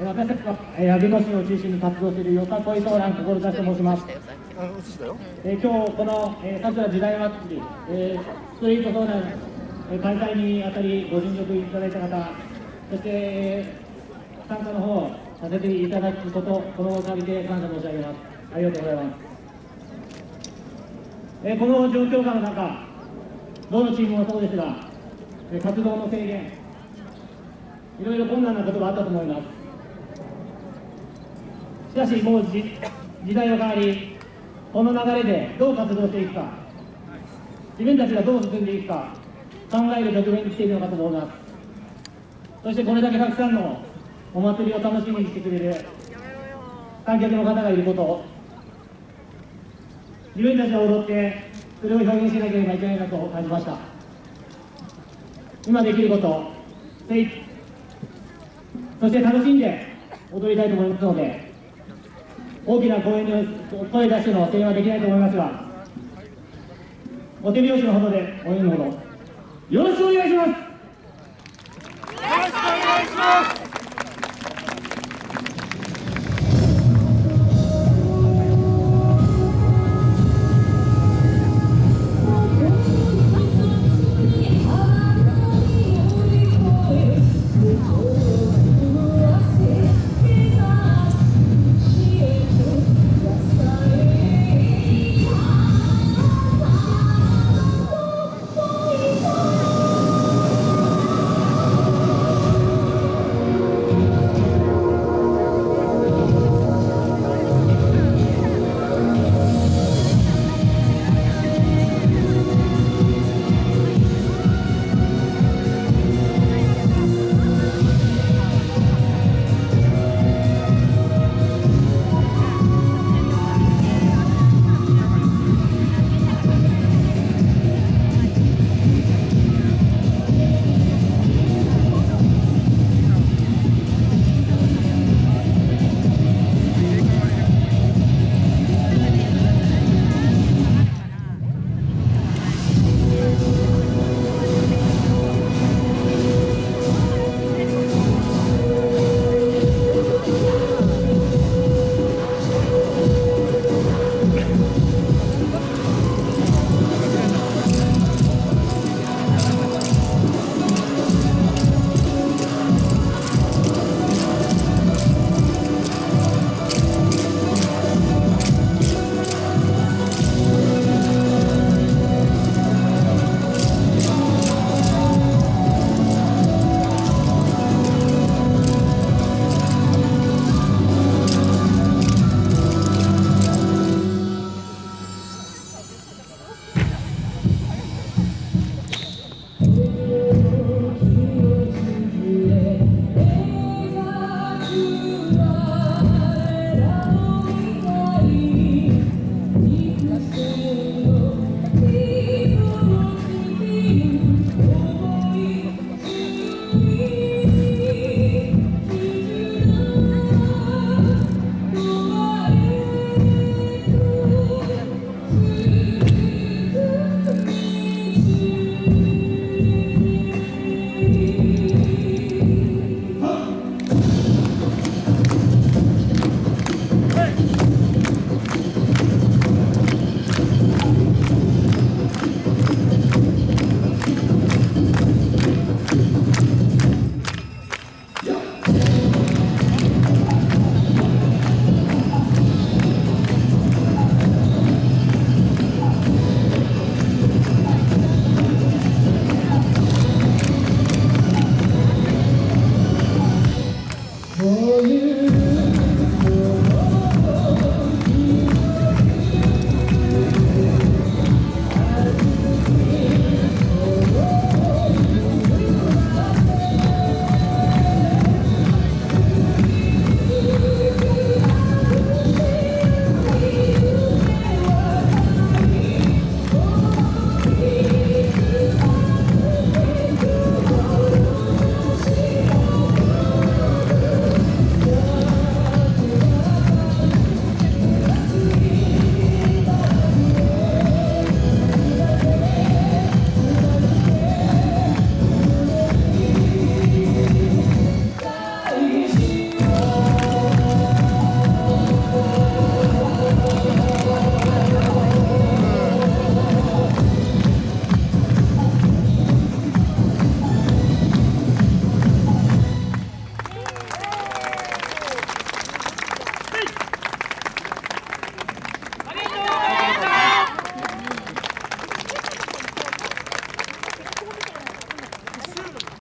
私たちは、えー、弁護士を中心に活動するよさこい相談志と申します。えー、今日この、えー、桜時代祭り、えー、ストリート相談、えー、開催にあたりご尽力いただいた方、そして、えー、参加の方させていただくこと、このおかげで感謝申し上げます。ありがとうございます。えー、この状況下の中、どのチームもそうですが、えー、活動の制限、いろいろ困難なことがあったと思います。しかしもう時代は変わりこの流れでどう活動していくか自分たちがどう進んでいくか考える局面に来ているのかと思います。そしてこれだけたくさんのお祭りを楽しみにしてくれる観客の方がいること自分たちが踊ってそれを表現しなければいけないなと感じました。今できることそして楽しんで踊りたいと思いますので大きな声に声出しての声援はできないと思いますがお手拍子のほどで応援のほどよろしくお願いしますよろしくお願いします。For you.